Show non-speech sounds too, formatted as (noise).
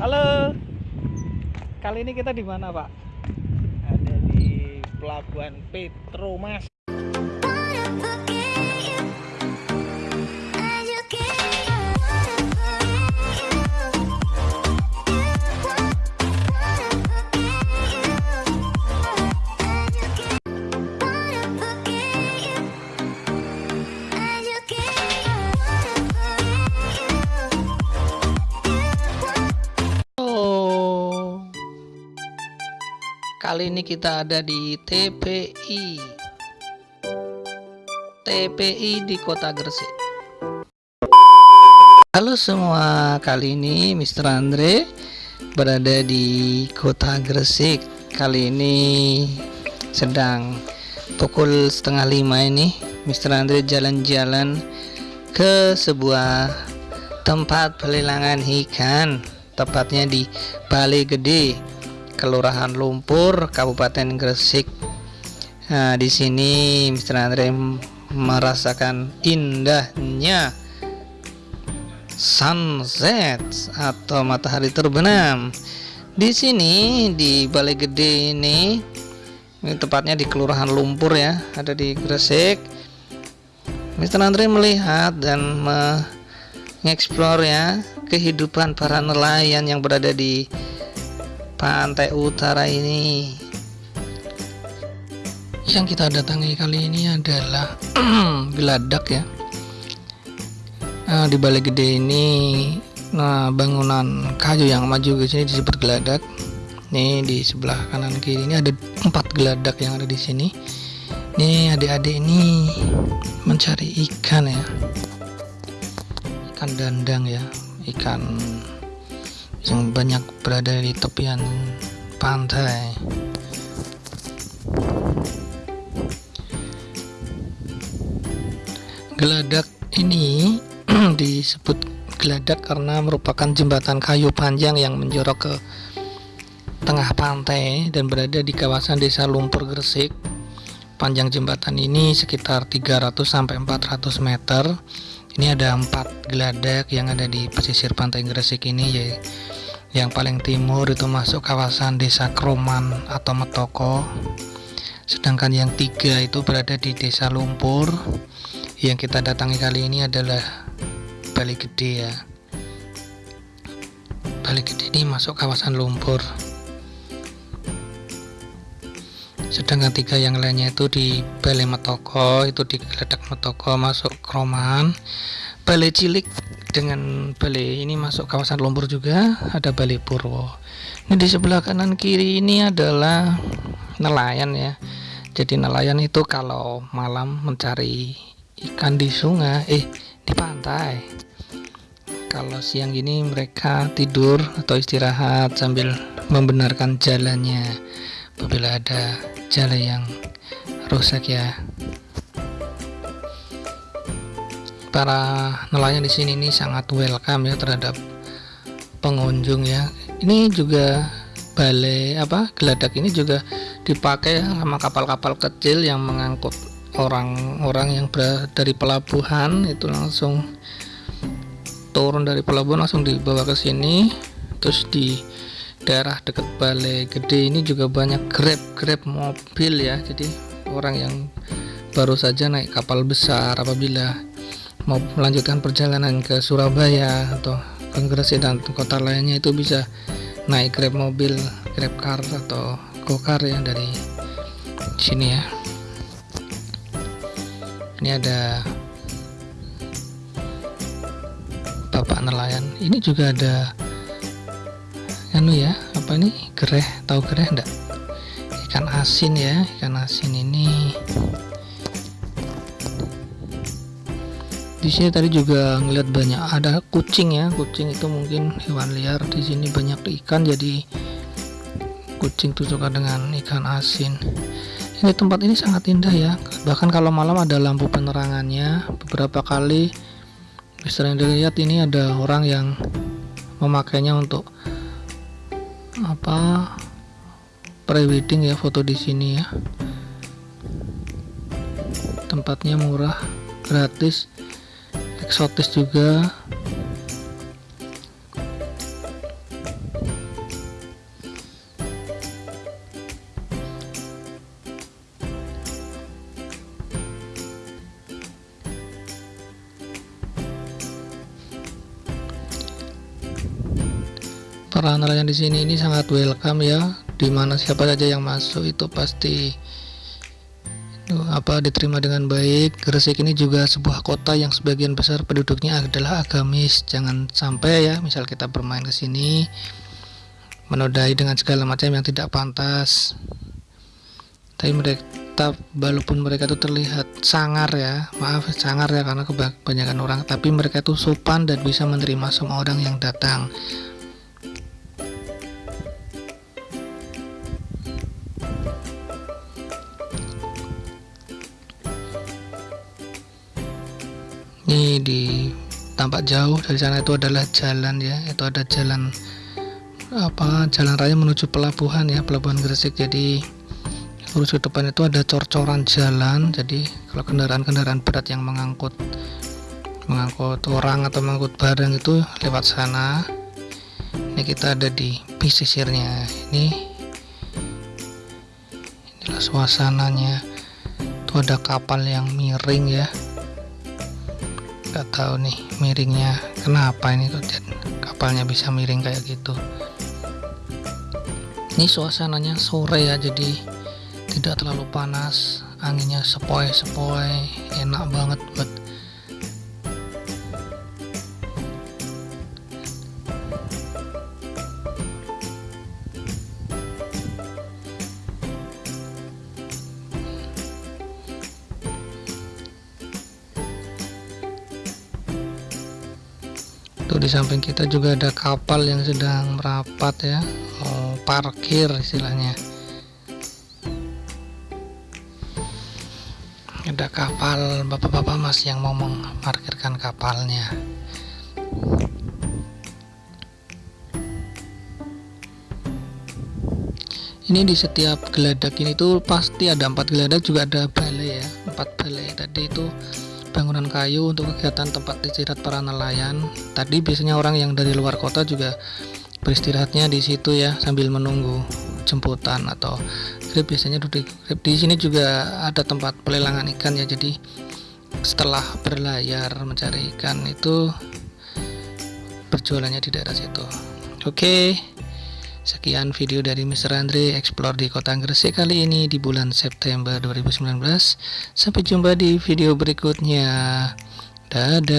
Halo. Kali ini kita di mana, Pak? ada di pelabuhan Petromas Kali ini kita ada di TPI. TPI di Kota Gresik. Halo semua, kali ini Mr. Andre berada di Kota Gresik. Kali ini sedang pukul setengah lima ini Mr. Andre jalan-jalan ke sebuah tempat pelelangan ikan tepatnya di Balai Gede Kelurahan Lumpur Kabupaten Gresik nah di sini Mr. Andre merasakan indahnya sunset atau matahari terbenam di sini di Balai Gede ini ini tepatnya di Kelurahan Lumpur ya ada di Gresik Mr. Andre melihat dan mengeksplor ya kehidupan para nelayan yang berada di pantai utara ini. Yang kita datangi kali ini adalah (clears throat) geladak ya. Nah, di balik gede ini nah bangunan kayu yang maju ke sini disebut geladak nih di sebelah kanan kiri ini ada empat geladak yang ada di sini. Nih adik-adik ini mencari ikan ya. Ikan dandang ya ikan yang banyak berada di tepian pantai. Geladak ini (clears throat) disebut geladak karena merupakan jembatan kayu panjang yang menjorok ke tengah pantai dan berada di kawasan desa Lumpur Gresik. Panjang jembatan ini sekitar 300 sampai 400 meter ini ada empat geladak yang ada di pesisir pantai Gresik ini ya yang paling timur itu masuk kawasan desa Kroman atau Metoko. Sedangkan yang tiga itu berada di desa Lumpur. Yang kita datangi kali ini adalah Bali Gede ya. Bali Gede ini masuk kawasan Lumpur sedangkan tiga yang lainnya itu di Balai Metoko itu di Geledak Metoko masuk Kroman. Balai Cilik dengan balai ini masuk kawasan Lumpur juga ada Balai Purwo. Ini di sebelah kanan kiri ini adalah nelayan ya. Jadi nelayan itu kalau malam mencari ikan di sungai eh di pantai. Kalau siang ini mereka tidur atau istirahat sambil membenarkan jalannya apabila ada jalan yang rusak ya. Para nelayan di sini ini sangat welcome ya terhadap pengunjung ya. Ini juga balai apa geladak ini juga dipakai sama kapal-kapal kecil yang mengangkut orang-orang yang berada dari pelabuhan. Itu langsung turun dari pelabuhan langsung dibawa ke sini terus di daerah dekat balai gede ini juga banyak grab-grab mobil ya. Jadi orang yang baru saja naik kapal besar apabila mau melanjutkan perjalanan ke Surabaya atau ke Gresik dan kota lainnya itu bisa naik grab mobil grab car atau gokar ya dari sini ya. Ini ada bapak nelayan. Ini juga ada anu ya apa ini? Gereh tahu gereh enggak ikan asin ya ikan asin ini. Di sini tadi juga ngeliat banyak ada kucing ya kucing itu mungkin hewan liar. Di sini banyak ikan jadi kucing tuh suka dengan ikan asin. Ini tempat ini sangat indah ya. Bahkan kalau malam ada lampu penerangannya beberapa kali bisa dilihat ini ada orang yang memakainya untuk apa? Prewedding ya foto di sini ya. Tempatnya murah gratis eksotis juga para nelayan di sini ini sangat welcome ya. Di mana siapa saja yang masuk itu pasti apa diterima dengan baik. Gresik ini juga sebuah kota yang sebagian besar penduduknya adalah agamis. Jangan sampai ya misal kita bermain ke sini menodai dengan segala macam yang tidak pantas. Tapi mereka walaupun mereka itu terlihat sangar ya maaf sangar ya karena kebanyakan orang tapi mereka itu sopan dan bisa menerima semua orang yang datang ini di tampak jauh dari sana. Itu adalah jalan ya. Itu ada jalan apa jalan raya menuju pelabuhan ya pelabuhan Gresik. Jadi lurus ke depan itu ada cor-coran jalan. Jadi kalau kendaraan-kendaraan berat yang mengangkut mengangkut orang atau mengangkut barang itu lewat sana. Ini kita ada di pesisirnya ini inilah suasananya. Itu ada kapal yang miring ya nggak tahu nih miringnya kenapa ini tuh kapalnya bisa miring kayak gitu. Ini suasananya sore ya jadi tidak terlalu panas. Anginnya sepoi-sepoi enak banget buat Tuh di samping kita juga ada kapal yang sedang merapat ya, mau parkir istilahnya. Ada kapal bapak-bapak mas yang mau memarkirkan kapalnya. Ini di setiap geladak ini tuh pasti ada empat geladak juga ada balai ya, empat balai. Tadi itu bangunan kayu untuk kegiatan tempat istirahat para nelayan. Tadi biasanya orang yang dari luar kota juga beristirahatnya di situ ya sambil menunggu jemputan atau grab biasanya duduk di sini juga ada tempat pelelangan ikan ya jadi setelah berlayar mencari ikan itu berjualannya di daerah situ oke okay. Sekian video dari Mr. Andre Explore di Kota Gresik kali ini di bulan September 2019. Sampai jumpa di video berikutnya. Dadah.